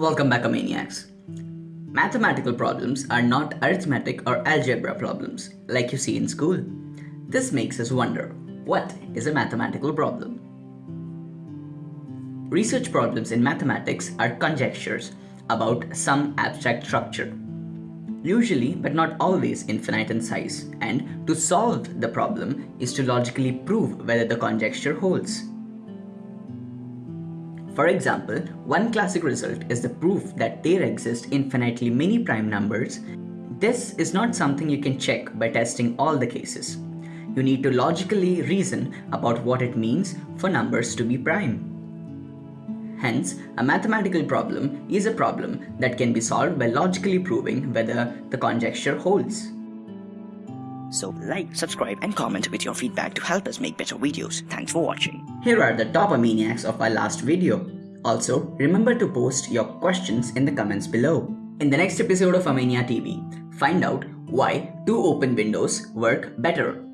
Welcome back, Maniacs. Mathematical problems are not arithmetic or algebra problems like you see in school. This makes us wonder what is a mathematical problem? Research problems in mathematics are conjectures about some abstract structure, usually but not always infinite in size, and to solve the problem is to logically prove whether the conjecture holds. For example, one classic result is the proof that there exist infinitely many prime numbers. This is not something you can check by testing all the cases. You need to logically reason about what it means for numbers to be prime. Hence, a mathematical problem is a problem that can be solved by logically proving whether the conjecture holds. So like, subscribe and comment with your feedback to help us make better videos. Thanks for watching. Here are the top maniacs of our last video. Also, remember to post your questions in the comments below. In the next episode of Amania TV, find out why two open windows work better